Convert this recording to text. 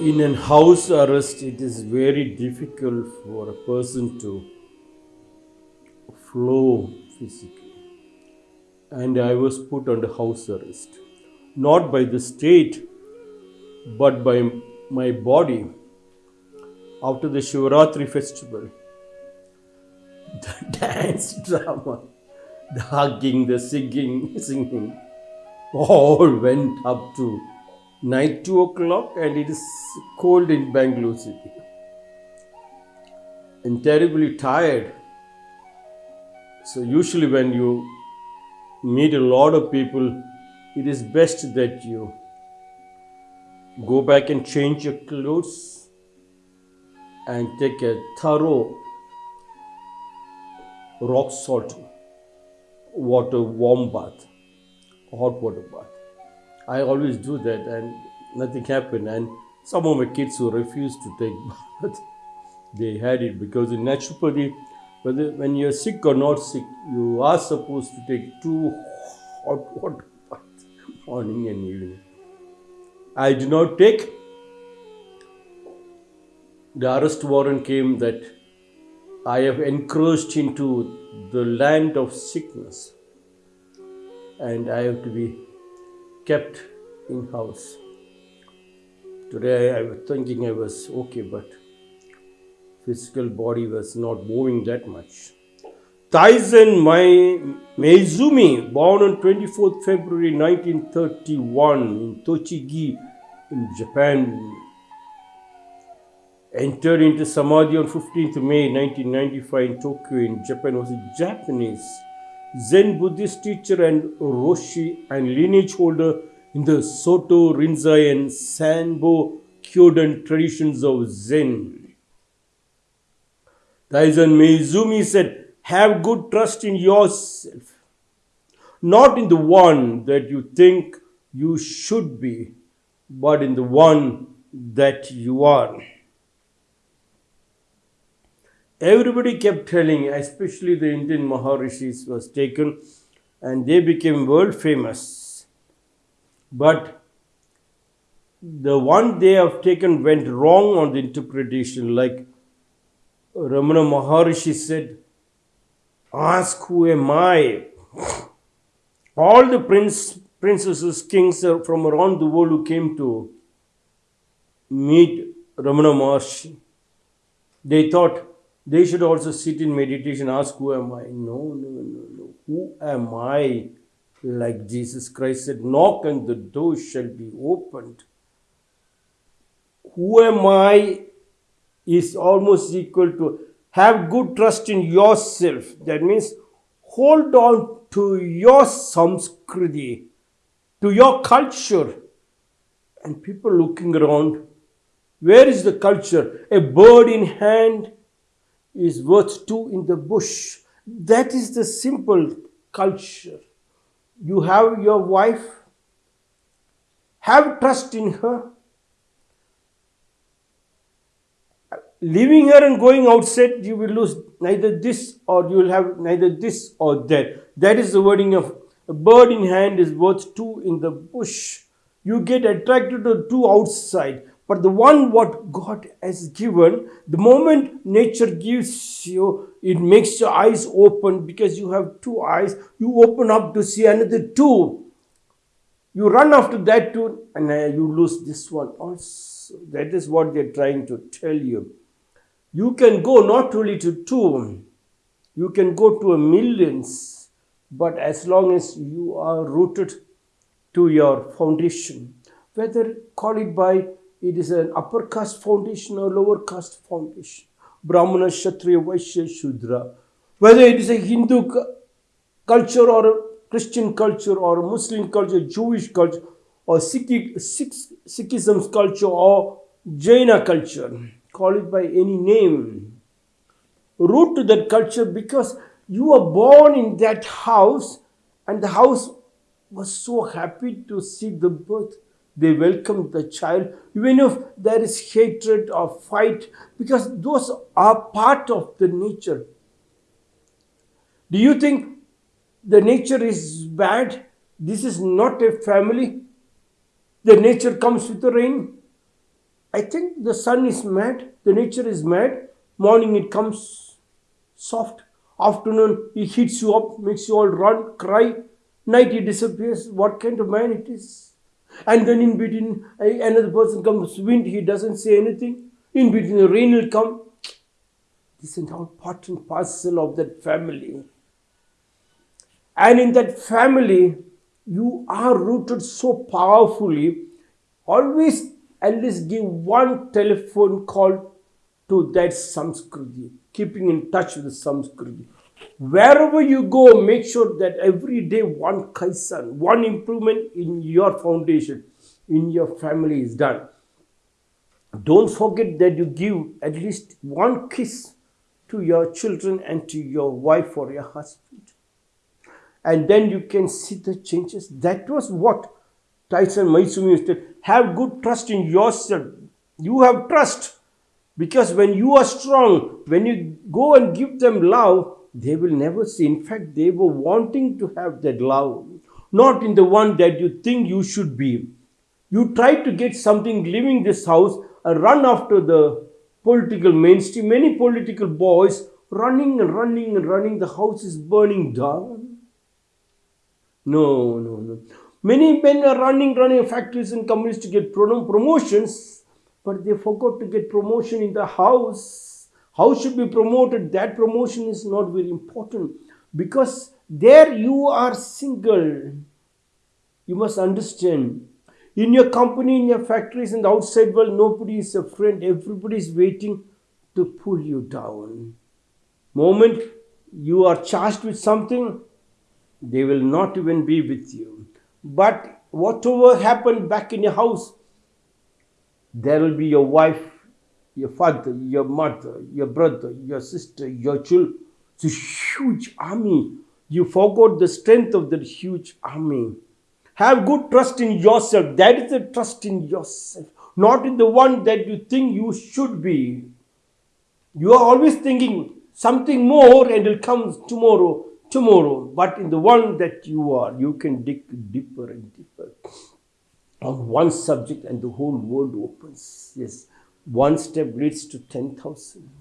in an house arrest, it is very difficult for a person to flow physically. And I was put under house arrest, not by the state, but by my body. After the Shivaratri festival, the dance drama, the hugging, the singing, singing, all went up to night 2 o'clock and it is cold in Bangalore city. And terribly tired. So usually when you meet a lot of people, it is best that you go back and change your clothes and take a thorough rock salt water warm bath, hot water bath. I always do that and nothing happened. And some of my kids who refused to take bath, they had it because in naturopathy, whether when you're sick or not sick, you are supposed to take two hot water baths morning and evening. I did not take. The arrest warrant came that I have encroached into the land of sickness and I have to be kept in house. Today I was thinking I was okay, but physical body was not moving that much. Taizan Maezumi, born on 24th February 1931 in Tochigi in Japan, entered into Samadhi on 15th May 1995 in Tokyo in Japan, was a Japanese Zen Buddhist teacher and Roshi and lineage holder in the Soto, Rinzai and Sanbo Kyodan traditions of Zen. Taizan Maezumi said, have good trust in yourself, not in the one that you think you should be, but in the one that you are. Everybody kept telling, especially the Indian Maharishis was taken and they became world famous. But the one they have taken went wrong on the interpretation, like Ramana Maharishi said, Ask who am I? All the prince, princesses, kings from around the world who came to meet Ramana Maharshi, they thought they should also sit in meditation, ask, Who am I? No, no, no, no. Who am I? Like Jesus Christ said, Knock and the door shall be opened. Who am I is almost equal to have good trust in yourself. That means hold on to your samskriti, to your culture. And people looking around, where is the culture? A bird in hand is worth two in the bush. That is the simple culture. You have your wife, have trust in her. Leaving her and going outside, you will lose neither this or you will have neither this or that. That is the wording of a bird in hand is worth two in the bush. You get attracted to two outside. But the one what God has given, the moment nature gives you, it makes your eyes open because you have two eyes. You open up to see another two. You run after that two and uh, you lose this one also. That is what they're trying to tell you. You can go not only to two, you can go to a millions, but as long as you are rooted to your foundation, whether call it by it is an upper caste foundation or lower caste foundation. Brahmana, Kshatriya, Vaishya, Shudra. Whether it is a Hindu culture or a Christian culture or Muslim culture, Jewish culture or Sikh, Sikhism's culture or Jaina culture. Call it by any name. Root to that culture because you were born in that house and the house was so happy to see the birth they welcome the child, even if there is hatred or fight, because those are part of the nature. Do you think the nature is bad? This is not a family. The nature comes with the rain. I think the sun is mad, the nature is mad. Morning it comes soft. Afternoon it heats you up, makes you all run, cry. Night it disappears. What kind of man it is? And then in between another person comes, wind, he doesn't say anything. In between the rain will come. This is all part and parcel of that family. And in that family, you are rooted so powerfully. Always at least give one telephone call to that Samskriti, keeping in touch with the Samskriti. Wherever you go, make sure that every day one kaizen, one improvement in your foundation, in your family is done. Don't forget that you give at least one kiss to your children and to your wife or your husband. And then you can see the changes. That was what Taizan Maezumi to have good trust in yourself. You have trust because when you are strong, when you go and give them love, they will never see. In fact, they were wanting to have that love, not in the one that you think you should be. You try to get something leaving this house and run after the political mainstream. Many political boys running and running and running, the house is burning down. No, no, no. Many men are running, running factories and companies to get promotions, but they forgot to get promotion in the house. House should be promoted. That promotion is not very important because there you are single. You must understand in your company, in your factories, in the outside world, nobody is a friend. Everybody is waiting to pull you down. Moment you are charged with something, they will not even be with you. But whatever happened back in your house, there will be your wife, your father, your mother, your brother, your sister, your children. It's a huge army. You forgot the strength of that huge army. Have good trust in yourself. That is the trust in yourself, not in the one that you think you should be. You are always thinking something more and it will come tomorrow, tomorrow. But in the one that you are, you can dig deeper and deeper on one subject and the whole world opens. Yes, one step leads to 10,000.